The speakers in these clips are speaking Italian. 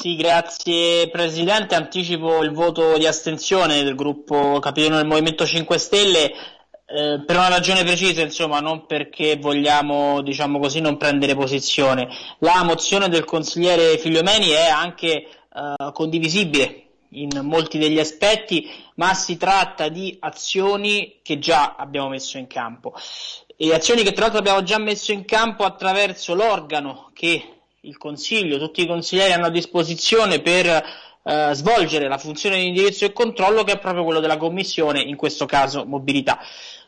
Sì, grazie Presidente. Anticipo il voto di astensione del gruppo capitano del Movimento 5 Stelle eh, per una ragione precisa, insomma, non perché vogliamo, diciamo così, non prendere posizione. La mozione del consigliere Figliomeni è anche eh, condivisibile in molti degli aspetti, ma si tratta di azioni che già abbiamo messo in campo e azioni che tra l'altro abbiamo già messo in campo attraverso l'organo che il Consiglio, tutti i consiglieri hanno a disposizione per eh, svolgere la funzione di indirizzo e controllo che è proprio quello della Commissione, in questo caso mobilità.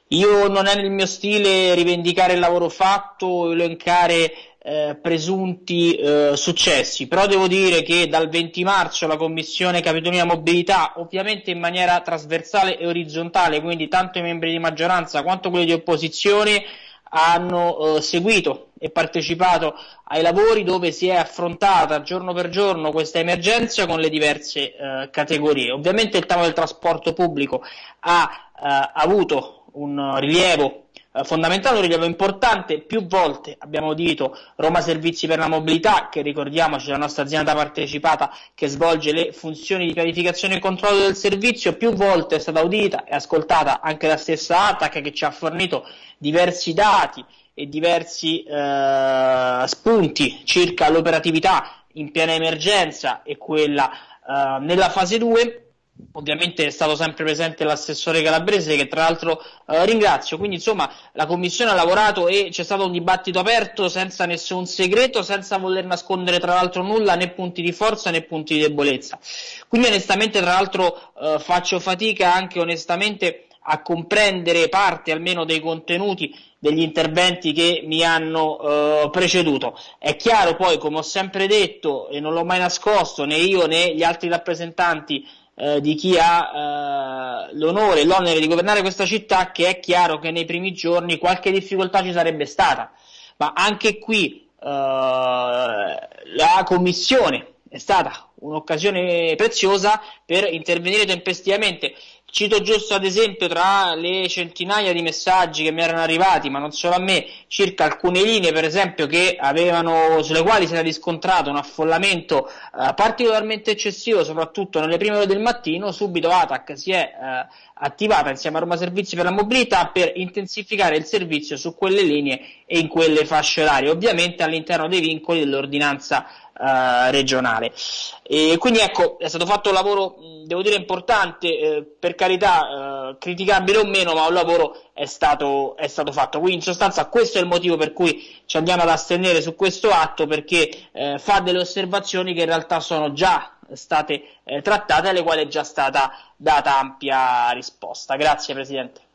Io non è nel mio stile rivendicare il lavoro fatto elencare eh, presunti eh, successi, però devo dire che dal 20 marzo la Commissione Capitolina Mobilità, ovviamente in maniera trasversale e orizzontale, quindi tanto i membri di maggioranza quanto quelli di opposizione, hanno eh, seguito e partecipato ai lavori dove si è affrontata giorno per giorno questa emergenza con le diverse eh, categorie. Ovviamente il tema del trasporto pubblico ha eh, avuto un rilievo eh, fondamentale, un rilievo importante, più volte abbiamo udito Roma Servizi per la Mobilità, che ricordiamoci è la nostra azienda partecipata che svolge le funzioni di pianificazione e controllo del servizio, più volte è stata udita e ascoltata anche la stessa ATAC che ci ha fornito diversi dati e diversi eh, spunti circa l'operatività in piena emergenza e quella eh, nella fase 2 Ovviamente è stato sempre presente l'assessore Calabrese che tra l'altro eh, ringrazio, quindi insomma la commissione ha lavorato e c'è stato un dibattito aperto senza nessun segreto, senza voler nascondere tra l'altro nulla né punti di forza né punti di debolezza. Quindi onestamente tra l'altro eh, faccio fatica anche onestamente a comprendere parte almeno dei contenuti degli interventi che mi hanno eh, preceduto. È chiaro poi, come ho sempre detto e non l'ho mai nascosto, né io né gli altri rappresentanti eh, di chi ha eh, l'onore e l'onere di governare questa città che è chiaro che nei primi giorni qualche difficoltà ci sarebbe stata, ma anche qui eh, la commissione è stata un'occasione preziosa per intervenire tempestivamente. Cito giusto ad esempio tra le centinaia di messaggi che mi erano arrivati, ma non solo a me, circa alcune linee per esempio avevano, sulle quali si era riscontrato un affollamento eh, particolarmente eccessivo, soprattutto nelle prime ore del mattino, subito ATAC si è eh, attivata insieme a Roma Servizi per la Mobilità per intensificare il servizio su quelle linee e in quelle fasce orarie, ovviamente all'interno dei vincoli dell'ordinanza eh, regionale. E quindi ecco, è stato fatto un lavoro, devo dire, importante, eh, per carità, eh, criticabile o meno, ma un lavoro è stato, è stato, fatto. Quindi in sostanza questo è il motivo per cui ci andiamo ad astenere su questo atto, perché eh, fa delle osservazioni che in realtà sono già state eh, trattate alle quali è già stata data ampia risposta. Grazie Presidente.